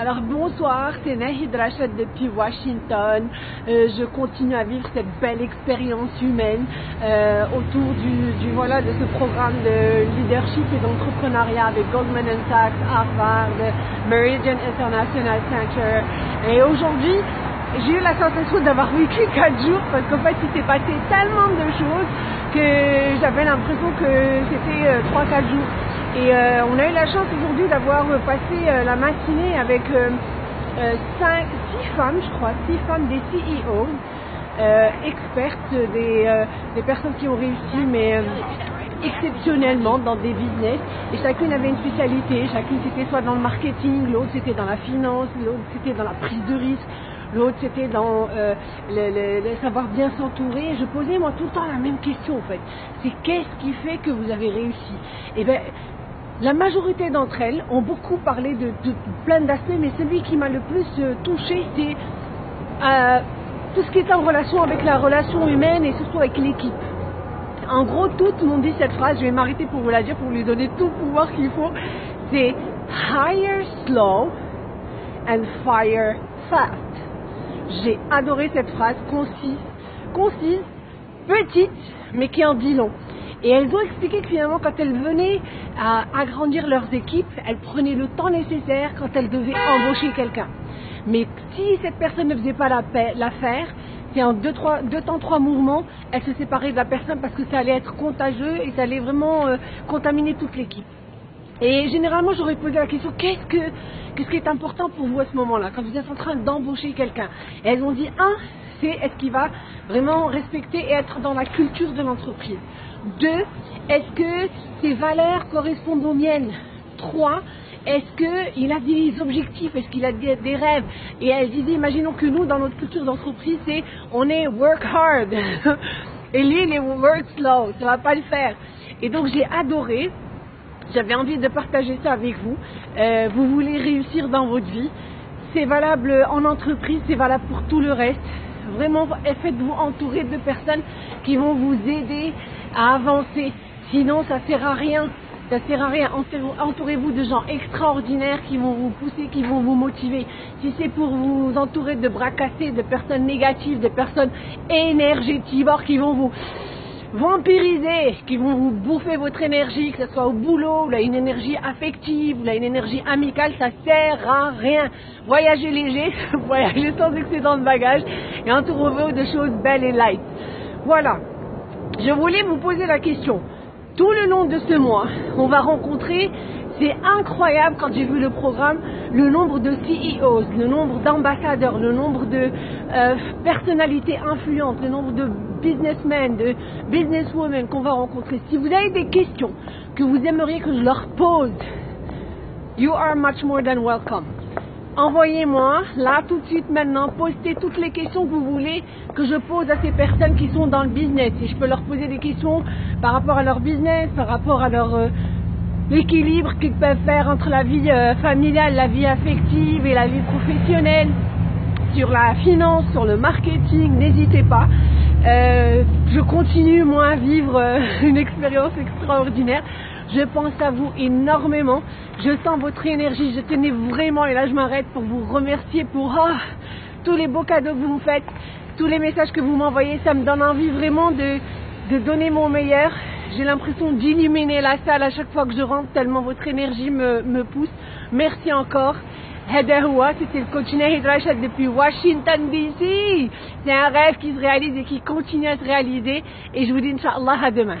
Alors bonsoir, c'est Nahid Rachad depuis Washington. Euh, je continue à vivre cette belle expérience humaine euh, autour du, voilà, de ce programme de leadership et d'entrepreneuriat avec Goldman Sachs, Harvard, Meridian International Center. Et aujourd'hui, j'ai eu la sensation d'avoir vécu 4 jours parce qu'en fait il s'est passé tellement de choses que j'avais l'impression que c'était 3-4 euh, jours. Et euh, on a eu la chance aujourd'hui d'avoir passé euh, la matinée avec cinq, six femmes, je crois, six femmes des CEO, expertes, des, personnes qui ont réussi, mais exceptionnellement dans des business et chacune avait une spécialité, chacune c'était soit dans le marketing, l'autre c'était dans la finance, l'autre c'était dans la prise de risque, l'autre c'était dans euh, le, savoir bien s'entourer. Je posais moi tout le temps la même question en fait. C'est qu'est-ce qui fait que vous avez réussi? Eh bien, la majorité d'entre elles ont beaucoup parlé de, plein d'aspects, mais celui qui m'a le plus euh, touché, c'est euh, tout ce qui est en relation avec la relation humaine et surtout avec l'équipe. En gros, toutes m'ont dit cette phrase, je vais m'arrêter pour vous la dire, pour lui donner tout le pouvoir qu'il faut. C'est hire slow and fire fast. J'ai adoré cette phrase concise, concise, petite, mais qui en dit long. Et elles ont expliqué que finalement, quand elles venaient à agrandir leurs équipes, elles prenaient le temps nécessaire quand elles devaient embaucher quelqu'un. Mais si cette personne ne faisait pas l'affaire, c'est en deux, trois, deux temps, trois mouvements, elle se séparait de la personne parce que ça allait être contagieux et ça allait vraiment euh, contaminer toute l'équipe. Et généralement, j'aurais posé la question qu'est-ce que qu'est-ce qui est important pour vous à ce moment-là, quand vous êtes en train d'embaucher quelqu'un Et elles ont dit un, c'est est-ce qu'il va vraiment respecter et être dans la culture de l'entreprise. Deux, est-ce que ses valeurs correspondent aux miennes. Trois, est-ce qu'il a des objectifs Est-ce qu'il a des, rêves Et elle disait, imaginons que nous, dans notre culture d'entreprise, c'est on est work hard. Et lui, il est work slow. Ça va pas le faire. Et donc, j'ai adoré j'avais envie de partager ça avec vous. Euh, vous voulez réussir dans votre vie. C'est valable en entreprise, c'est valable pour tout le reste. Vraiment, faites-vous entourer de personnes qui vont vous aider à avancer. Sinon, ça sert à rien. Ça sert à rien. Entourez-vous de gens extraordinaires qui vont vous pousser, qui vont vous motiver. Si c'est pour vous entourer de bras cassés, de personnes négatives, de personnes énergétiques qui vont vous vampiriser, qui vont vous bouffer votre énergie, que ce soit au boulot, ou là une énergie affective, ou là une énergie amicale, ça sert à rien. Voyagez léger, voyagez sans excédent de bagages et entourez-vous de choses belles et light. Voilà. Je voulais vous poser la question. Tout le long de ce mois, on va rencontrer c'est incroyable quand j'ai vu le programme, le nombre de CEOs, le nombre d'ambassadeurs, le nombre de euh, personnalités influentes, le nombre de businessmen, de businesswomen qu'on va rencontrer. Si vous avez des questions que vous aimeriez que je leur pose, you are much more than welcome. Envoyez-moi, là, tout de suite, maintenant, postez toutes les questions que vous voulez que je pose à ces personnes qui sont dans le business. Et je peux leur poser des questions par rapport à leur business, par rapport à leur... Euh, l'équilibre qu'ils peuvent faire entre la vie euh, familiale, la vie affective et la vie professionnelle, sur la finance, sur le marketing, n'hésitez pas. Euh, je continue moi à vivre euh, une expérience extraordinaire. Je pense à vous énormément. Je sens votre énergie. Je tenais vraiment, et là je m'arrête pour vous remercier pour ah, tous les beaux cadeaux que vous me faites, tous les messages que vous m'envoyez. Ça me donne envie vraiment de, de donner mon meilleur. J'ai l'impression d'illuminer la salle à chaque fois que je rentre, tellement votre énergie me, me pousse. Merci encore. Hadahoua, c'était le coach Nahid depuis Washington DC. C'est un rêve qui se réalise et qui continue à se réaliser. Et je vous dis Inch'Allah à demain.